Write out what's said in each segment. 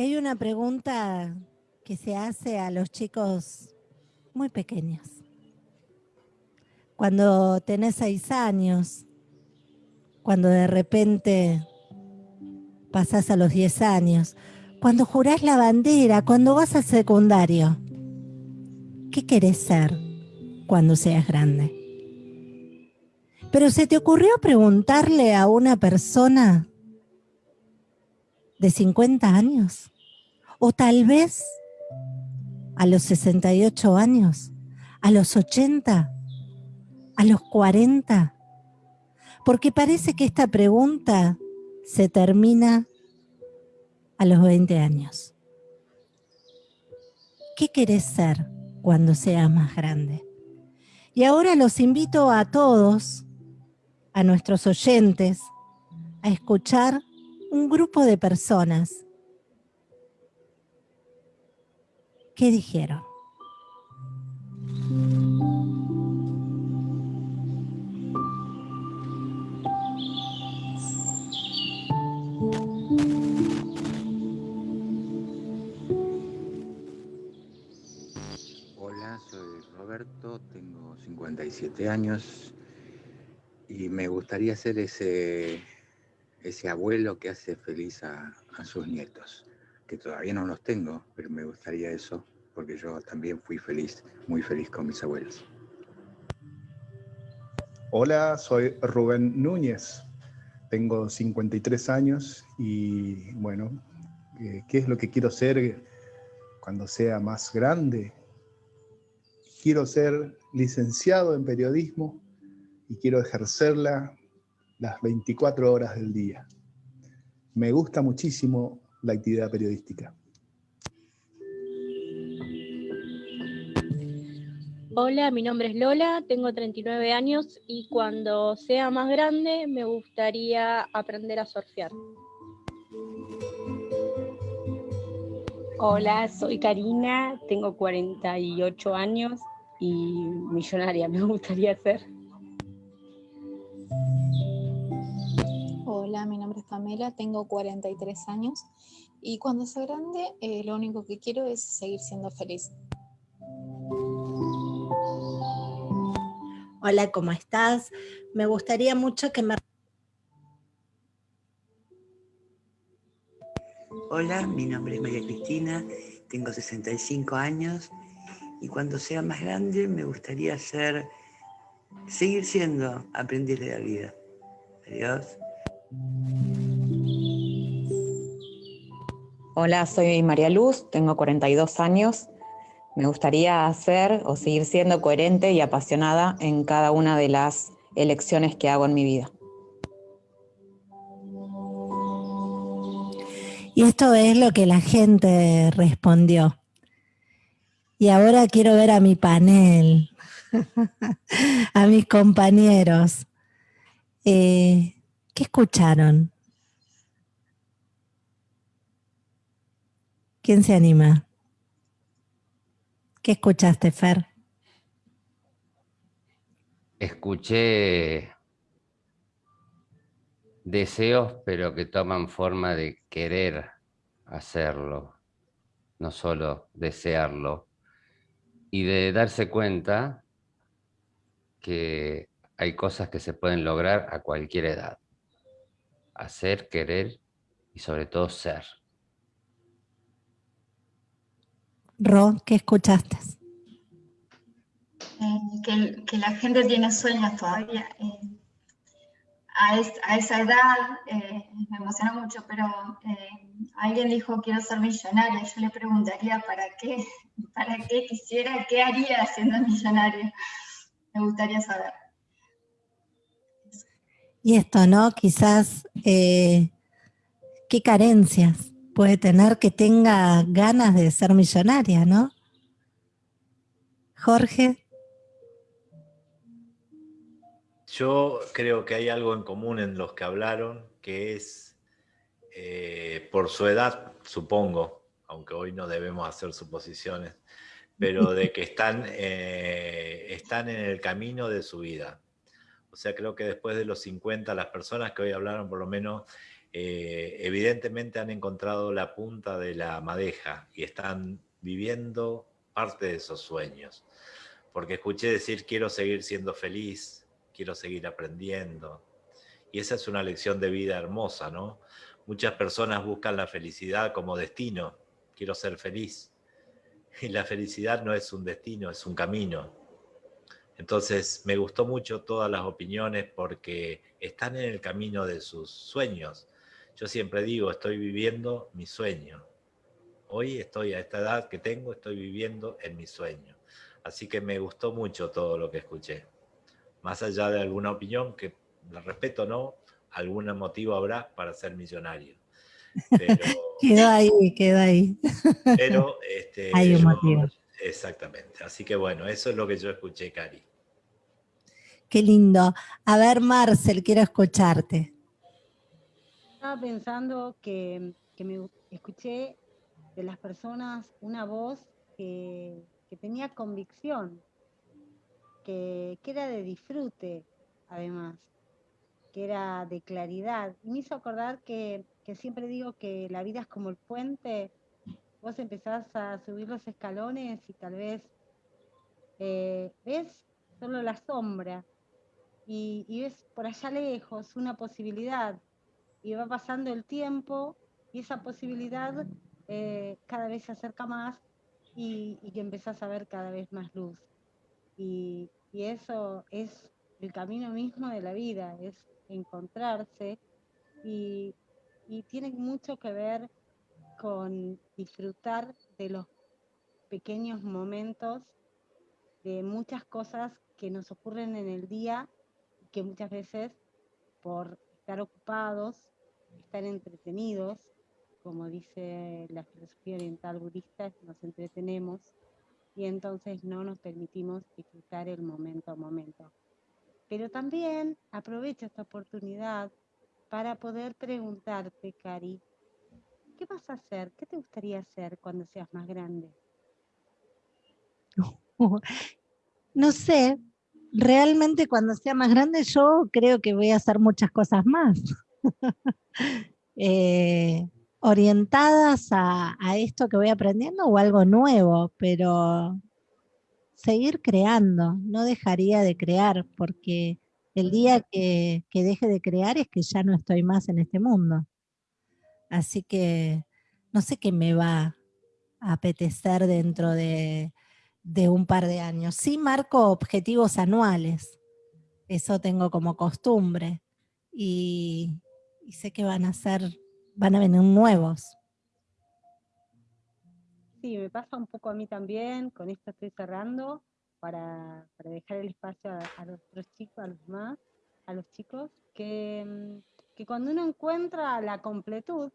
Hay una pregunta que se hace a los chicos muy pequeños. Cuando tenés seis años, cuando de repente pasás a los diez años, cuando jurás la bandera, cuando vas al secundario, ¿qué querés ser cuando seas grande? Pero se te ocurrió preguntarle a una persona de 50 años, o tal vez a los 68 años, a los 80, a los 40, porque parece que esta pregunta se termina a los 20 años. ¿Qué querés ser cuando seas más grande? Y ahora los invito a todos, a nuestros oyentes, a escuchar un grupo de personas. ¿Qué dijeron? Hola, soy Roberto, tengo 57 años y me gustaría ser ese ese abuelo que hace feliz a, sus nietos, que todavía no los tengo, pero me gustaría eso, porque yo también fui feliz, muy feliz con mis abuelos. Hola, soy Rubén Núñez, tengo 53 años y bueno, eh, ¿qué es lo que quiero ser cuando sea más grande? Quiero ser licenciado en periodismo y quiero ejercerla las 24 horas del día. Me gusta muchísimo la actividad periodística. Hola, mi nombre es Lola, tengo 39 años y cuando sea más grande me gustaría aprender a surfear. Hola, soy Karina, tengo 48 años y millonaria me gustaría ser. Hola, mi nombre es Pamela, tengo 43 años y cuando sea grande eh, lo único que quiero es seguir siendo feliz. Hola, ¿cómo estás? Me gustaría mucho que me... Hola, mi nombre es María Cristina, tengo 65 años y cuando sea más grande me gustaría ser, seguir siendo aprendiz de la vida. Adiós. Hola, soy María Luz, tengo 42 años. Me gustaría ser o seguir siendo coherente y apasionada en cada una de las elecciones que hago en mi vida. Y esto es lo que la gente respondió. Y ahora quiero ver a mi panel, a mis compañeros. Eh, ¿Qué escucharon? ¿Quién se anima? ¿Qué escuchaste, Fer? Escuché deseos, pero que toman forma de querer hacerlo, no solo desearlo, y de darse cuenta que hay cosas que se pueden lograr a cualquier edad hacer, querer y sobre todo ser. Ro, ¿qué escuchaste? Eh, que, la gente tiene sueños todavía. Eh, a, esa edad eh, me emociona mucho, pero alguien dijo quiero ser millonaria. Yo le preguntaría para qué, para qué quisiera, qué haría siendo millonaria. Me gustaría saber. Y esto, ¿no? Quizás, eh, ¿qué carencias puede tener que tenga ganas de ser millonaria, ¿no? Jorge. Yo creo que hay algo en común en los que hablaron, que es, eh, por su edad, supongo, aunque hoy no debemos hacer suposiciones, pero de que están, eh, están en el camino de su vida. Sea, creo que después de los 50, las personas que hoy hablaron por lo menos eh, evidentemente han encontrado la punta de la madeja y están viviendo parte de esos sueños. Porque escuché decir, quiero seguir siendo feliz, quiero seguir aprendiendo. Y esa es una lección de vida hermosa, ¿no? Muchas personas buscan la felicidad como destino, quiero ser feliz. Y la felicidad no es un destino, es un camino. Entonces me gustó mucho todas las opiniones porque están en el camino de sus sueños. Yo siempre digo, estoy viviendo mi sueño. Hoy estoy a esta edad que tengo, estoy viviendo en mi sueño. Así que me gustó mucho todo lo que escuché. Más allá de alguna opinión, que la respeto o no, algún motivo habrá para ser millonario. quedó ahí, quedó ahí. Pero este, Hay un motivo. Exactamente. Así que bueno, eso es lo que yo escuché, Cari. Qué lindo. A ver, Marcel, quiero escucharte. Estaba pensando que, me escuché de las personas una voz que, tenía convicción, que, que, era de disfrute, además, que era de claridad. Y me hizo acordar que, que siempre digo que la vida es como el puente vos empezás a subir los escalones y tal vez eh, ves solo la sombra y, ves por allá lejos una posibilidad y va pasando el tiempo y esa posibilidad eh, cada vez se acerca más y, que empezás a ver cada vez más luz. Y, y eso es el camino mismo de la vida, es encontrarse y, y tiene mucho que ver con disfrutar de los pequeños momentos, de muchas cosas que nos ocurren en el día, que muchas veces por estar ocupados, estar entretenidos, como dice la filosofía oriental budista, nos entretenemos y entonces no nos permitimos disfrutar el momento a momento. Pero también aprovecho esta oportunidad para poder preguntarte, Cari, ¿qué vas a hacer? ¿Qué te gustaría hacer cuando seas más grande? No sé, realmente cuando sea más grande yo creo que voy a hacer muchas cosas más. Eh, orientadas a, esto que voy aprendiendo o algo nuevo, pero seguir creando, no dejaría de crear, porque el día que deje de crear es que ya no estoy más en este mundo. Así que no sé qué me va a apetecer dentro de, un par de años. Sí marco objetivos anuales, eso tengo como costumbre, y, sé que van a ser, van a venir nuevos. Sí, me pasa un poco a mí también, con esto estoy cerrando, para, dejar el espacio a, los chicos, a los más, a los chicos, que mm, que cuando uno encuentra la completud,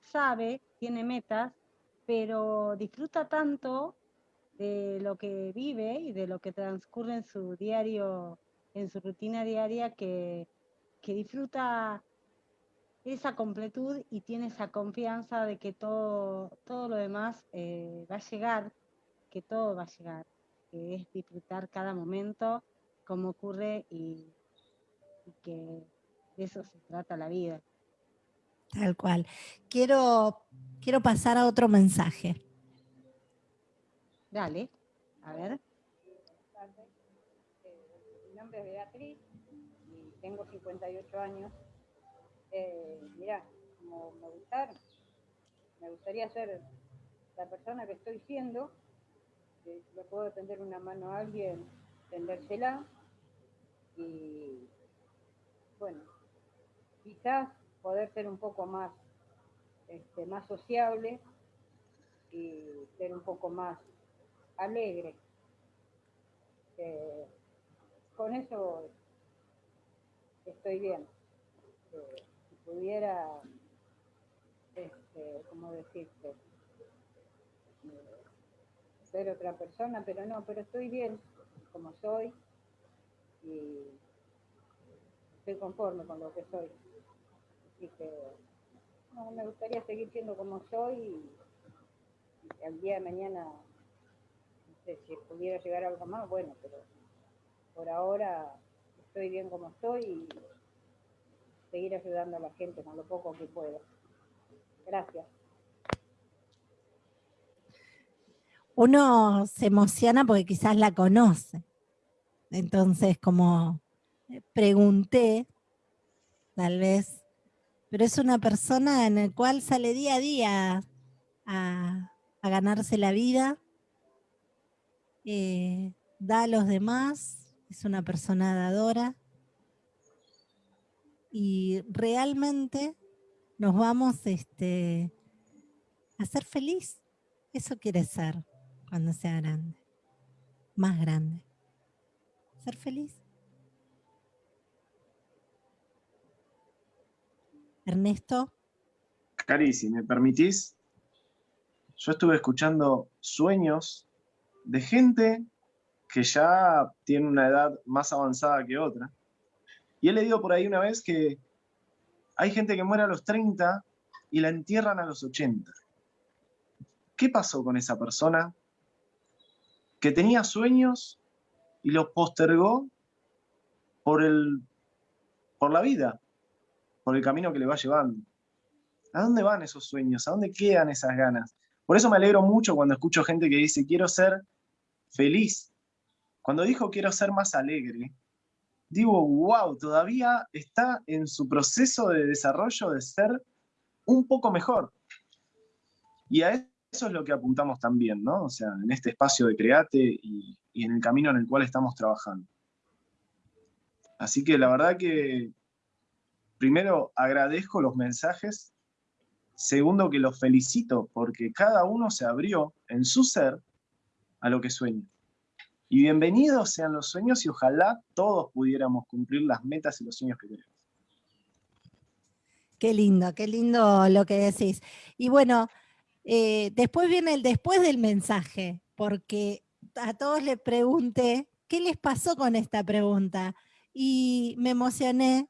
sabe, tiene metas, pero disfruta tanto de lo que vive y de lo que transcurre en su diario, en su rutina diaria, que, disfruta esa completud y tiene esa confianza de que todo, todo lo demás eh, va a llegar, que todo va a llegar, que es disfrutar cada momento, como ocurre y que de eso se trata la vida. Tal cual. Quiero, quiero pasar a otro mensaje. Dale, a ver. Mi nombre es Beatriz y tengo 58 años. Eh, mirá, como me gustaron, me gustaría ser la persona que estoy siendo, que le puedo tender una mano a alguien, tendérsela y bueno, quizás poder ser un poco más, este, más sociable y ser un poco más alegre. Eh, con eso estoy bien. Eh, si pudiera, este, ¿cómo decirte? Eh, ser otra persona, pero no, pero estoy bien como soy y estoy conforme con lo que soy. Así que no, me gustaría seguir siendo como soy y, al día de mañana, no sé si pudiera llegar algo más, bueno, pero por ahora estoy bien como estoy y seguir ayudando a la gente con lo poco que puedo. Gracias. Uno se emociona porque quizás la conoce. Entonces, como pregunté, tal vez, pero es una persona en la cual sale día a día a, ganarse la vida, eh, da a los demás, es una persona dadora y realmente nos vamos este, a ser feliz. Eso quiere ser cuando sea grande, más grande. Ser feliz. Ernesto. Cari, si me permitís, yo estuve escuchando sueños de gente que ya tiene una edad más avanzada que otra. Y he leído por ahí una vez que hay gente que muere a los 30 y la entierran a los 80. ¿Qué pasó con esa persona que tenía sueños y los postergó por, el, por la vida, por el camino que le va llevando? ¿A dónde van esos sueños? ¿A dónde quedan esas ganas? Por eso me alegro mucho cuando escucho gente que dice, quiero ser feliz. Cuando dijo quiero ser más alegre, digo, wow, todavía está en su proceso de desarrollo de ser un poco mejor. Y a eso es lo que apuntamos también, ¿no? O sea, en este espacio de Create y, y en el camino en el cual estamos trabajando. Así que la verdad que primero agradezco los mensajes, segundo que los felicito porque cada uno se abrió en su ser a lo que sueña. Y bienvenidos sean los sueños y ojalá todos pudiéramos cumplir las metas y los sueños que queremos. Qué lindo, qué lindo lo que decís. Y bueno, eh, después viene el después del mensaje, porque a todos les pregunté, ¿qué les pasó con esta pregunta? Y me emocioné,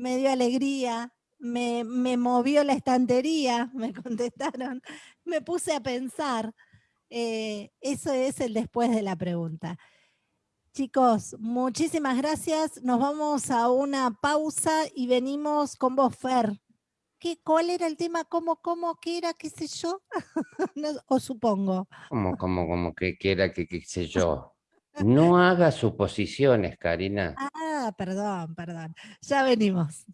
me dio alegría, me, me movió la estantería, me contestaron, me puse a pensar. Eh, eso es el después de la pregunta. Chicos, muchísimas gracias. Nos vamos a una pausa y venimos con vos, Fer. ¿Qué, ¿Cuál era el tema? ¿Cómo, cómo, qué era, qué sé yo? o supongo. ¿Cómo, cómo, cómo, qué, qué era, qué, qué sé yo? No haga suposiciones, Karina. Ah, perdón, perdón. Ya venimos.